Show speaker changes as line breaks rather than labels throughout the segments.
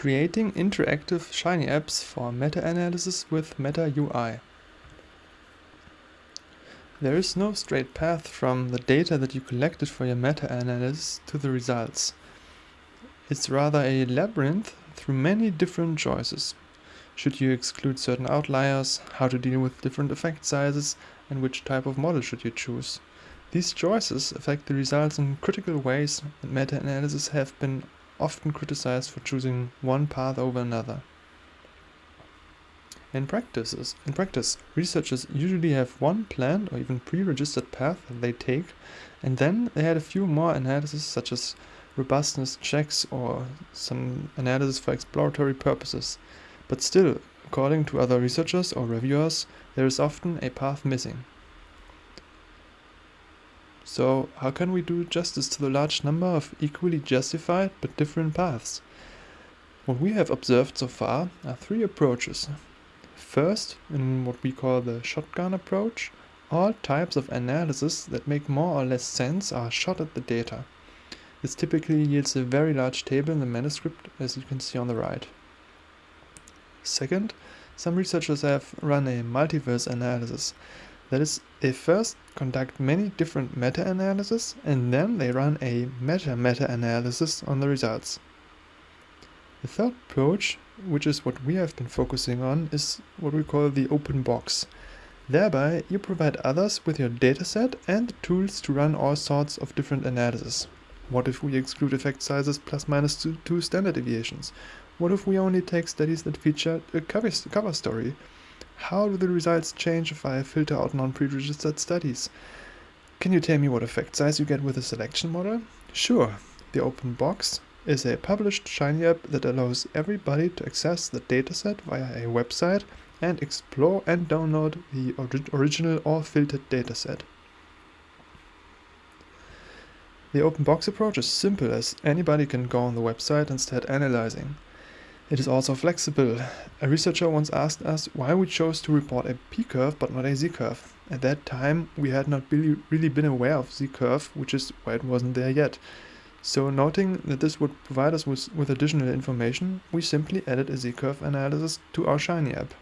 Creating interactive Shiny apps for meta-analysis with Meta UI. There is no straight path from the data that you collected for your meta-analysis to the results. It's rather a labyrinth through many different choices. Should you exclude certain outliers, how to deal with different effect sizes, and which type of model should you choose. These choices affect the results in critical ways and meta-analysis have been often criticized for choosing one path over another. In practices, in practice, researchers usually have one planned or even pre-registered path that they take, and then they add a few more analyses such as robustness checks or some analysis for exploratory purposes. But still, according to other researchers or reviewers, there is often a path missing. So how can we do justice to the large number of equally justified but different paths? What we have observed so far are three approaches. First, in what we call the shotgun approach, all types of analysis that make more or less sense are shot at the data. This typically yields a very large table in the manuscript, as you can see on the right. Second, some researchers have run a multiverse analysis. That is, they first conduct many different meta-analyses and then they run a meta-meta-analysis on the results. The third approach, which is what we have been focusing on, is what we call the open box. Thereby, you provide others with your dataset and the tools to run all sorts of different analyses. What if we exclude effect sizes plus minus two, two standard deviations? What if we only take studies that feature a cover, cover story? How do the results change if I filter out non-pre-registered studies? Can you tell me what effect size you get with a selection model? Sure, the open box is a published Shiny app that allows everybody to access the dataset via a website and explore and download the original or filtered dataset. The open box approach is simple as anybody can go on the website and start analyzing. It is also flexible. A researcher once asked us why we chose to report a p-curve but not a z-curve. At that time, we had not really, really been aware of z-curve, which is why it wasn't there yet. So noting that this would provide us with, with additional information, we simply added a z-curve analysis to our Shiny app.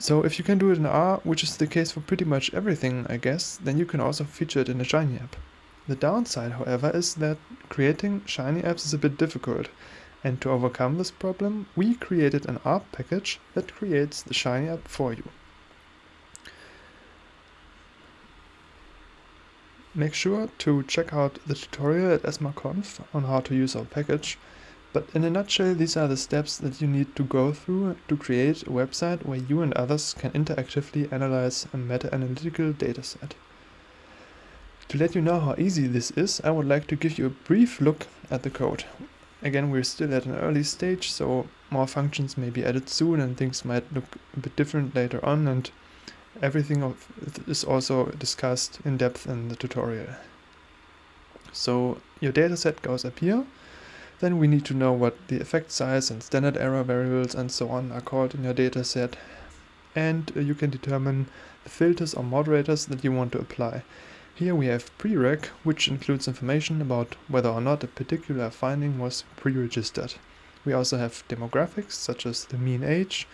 So if you can do it in R, which is the case for pretty much everything, I guess, then you can also feature it in a Shiny app. The downside, however, is that creating Shiny apps is a bit difficult. And to overcome this problem, we created an R package that creates the Shiny app for you. Make sure to check out the tutorial at ESMARConf on how to use our package, but in a nutshell these are the steps that you need to go through to create a website where you and others can interactively analyze a meta-analytical dataset. To let you know how easy this is, I would like to give you a brief look at the code. Again, we're still at an early stage, so more functions may be added soon and things might look a bit different later on and everything of is also discussed in depth in the tutorial. So your dataset goes up here. Then we need to know what the effect size and standard error variables and so on are called in your dataset. And uh, you can determine the filters or moderators that you want to apply. Here we have prereg, which includes information about whether or not a particular finding was pre-registered. We also have demographics, such as the mean age,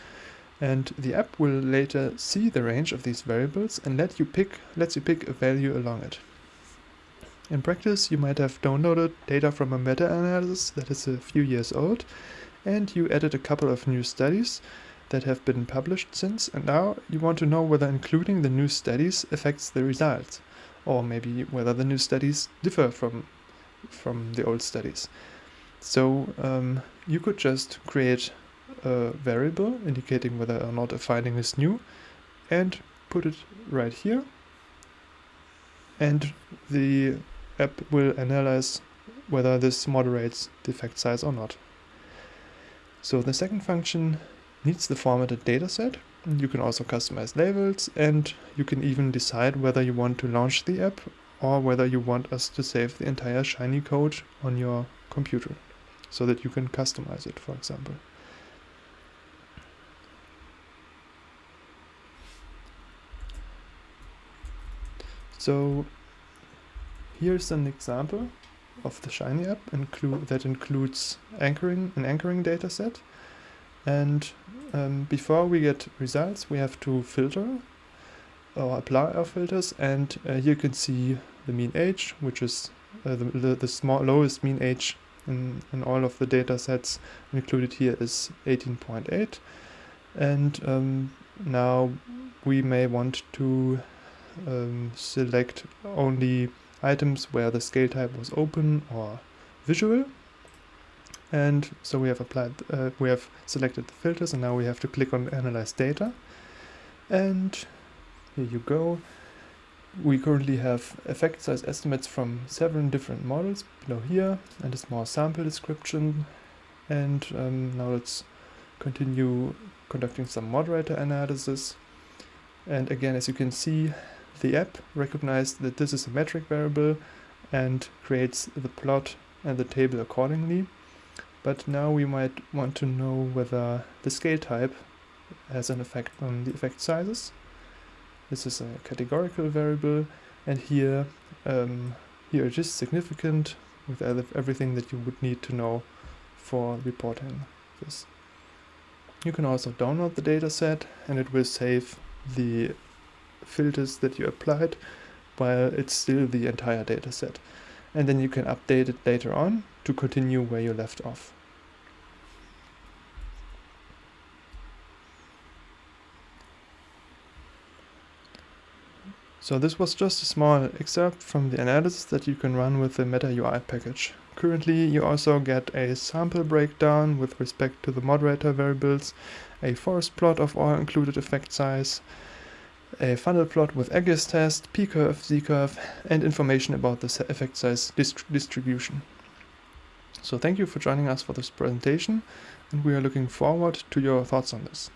and the app will later see the range of these variables and let you pick, lets you pick a value along it. In practice, you might have downloaded data from a meta-analysis that is a few years old, and you added a couple of new studies that have been published since, and now you want to know whether including the new studies affects the results or maybe whether the new studies differ from from the old studies. So um, you could just create a variable indicating whether or not a finding is new and put it right here and the app will analyze whether this moderates the effect size or not. So the second function needs the formatted dataset you can also customize labels and you can even decide whether you want to launch the app or whether you want us to save the entire Shiny code on your computer so that you can customize it, for example. So here's an example of the Shiny app include that includes anchoring an anchoring data set. And um, before we get results, we have to filter or apply our filters. And uh, here you can see the mean age, which is uh, the, the, the small lowest mean age in, in all of the data sets included here is 18.8 and um, now we may want to um, select only items where the scale type was open or visual and so we have applied uh, we have selected the filters and now we have to click on analyze data and here you go we currently have effect size estimates from seven different models below here and a small sample description. And um, now let's continue conducting some moderator analysis. And again, as you can see, the app recognized that this is a metric variable and creates the plot and the table accordingly. But now we might want to know whether the scale type has an effect on the effect sizes. This is a categorical variable, and here, um, here it is significant with everything that you would need to know for reporting this. You can also download the dataset, and it will save the filters that you applied while it's still the entire dataset. And then you can update it later on to continue where you left off. So this was just a small excerpt from the analysis that you can run with the Meta UI package. Currently you also get a sample breakdown with respect to the moderator variables, a forest plot of all included effect size, a funnel plot with Egger's test, P-curve, Z-curve, and information about the effect size dist distribution. So thank you for joining us for this presentation, and we are looking forward to your thoughts on this.